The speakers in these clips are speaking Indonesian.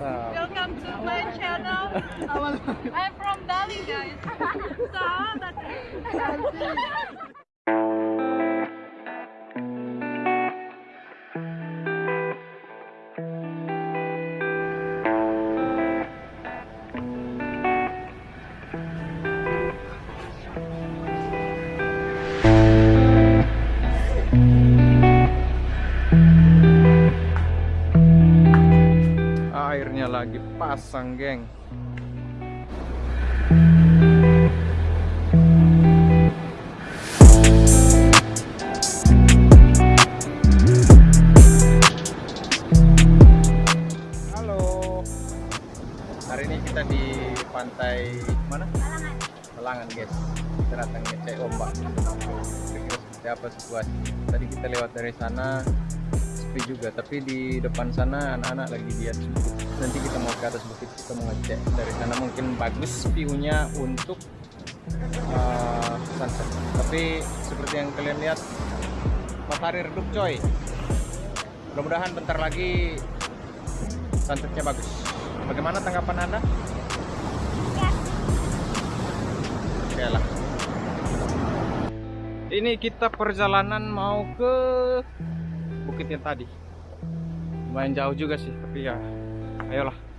Welcome to my channel. I'm from Bali, guys. So that's Airnya pasang, geng. Halo. Hari ini kita di pantai mana? Malangan, guys. Kita datang ngecek ombak. Kira-kira seperti apa situasi. Tadi kita lewat dari sana sepi juga, tapi di depan sana anak-anak lagi lihat. Nanti kita mau ke atas bukit, kita mau ngecek dari sana mungkin bagus view-nya untuk uh, sunset. Tapi seperti yang kalian lihat, matahari redup coy. Mudah-mudahan bentar lagi sunsetnya bagus. Bagaimana tanggapan anda? Oke lah. Ini kita perjalanan mau ke bukit yang tadi. Lumayan jauh juga sih, tapi ya ayolah.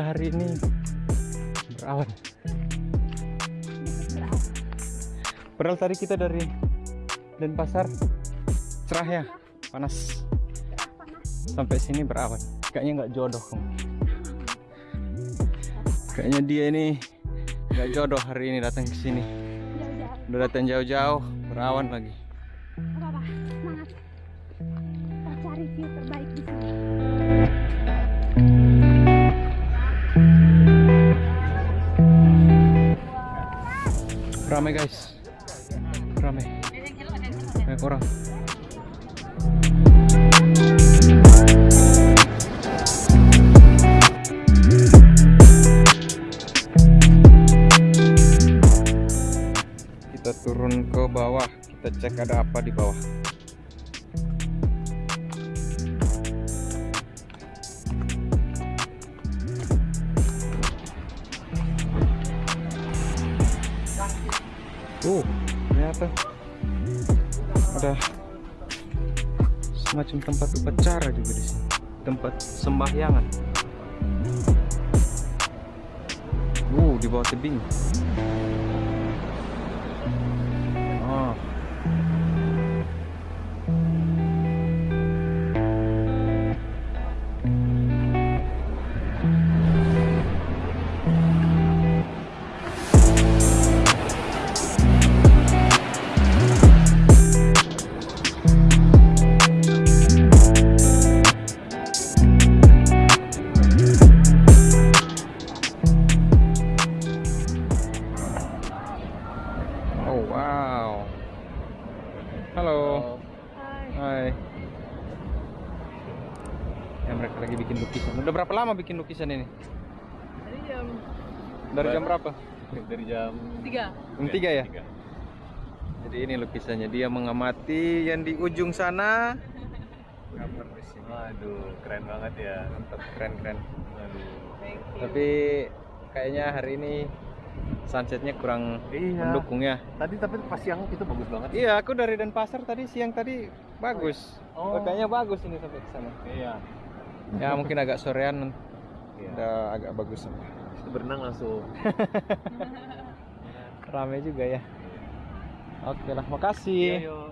Cuaca hari ini berawan. Padahal tadi kita dari Denpasar cerah ya, panas. Sampai sini berawan. Kayaknya nggak jodoh kamu. Kayaknya dia ini nggak jodoh hari ini datang ke sini. Udah datang jauh-jauh, berawan lagi. Terbaik Ramai guys. Ramai. Banyak orang. Kita turun ke bawah, kita cek ada apa di bawah. Oh, ternyata ada semacam tempat upacara juga di sini. Tempat sembahyangan. Uh, di bawah tebing. Oh, Ya mereka lagi bikin lukisan. Udah berapa lama bikin lukisan ini? Tadi jam Dari jam berapa? dari jam 3. Jam 3 ya? Jadi ini lukisannya dia mengamati yang di ujung sana. Gambar di sini. Waduh, keren banget ya. Mantap, keren keren. Tapi kayaknya hari ini sunsetnya kurang Iya. mendukung ya. Tadi tapi pas siang itu bagus banget. Iya, aku dari Denpasar tadi siang tadi bagus. Oh. Oh, kayaknya bagus ini sampai ke sana. Iya. Ya mungkin agak sorean Iya. udah agak bagus. Itu berenang langsung. Rame juga ya. Oke lah, makasih. Iya, yuk.